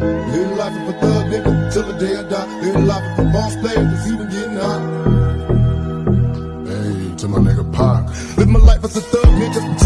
Live life of a thug nigga till the day I die. Live life of a boss player that's even getting hot. Hey, to my nigga Pac. Live my life as a thug nigga.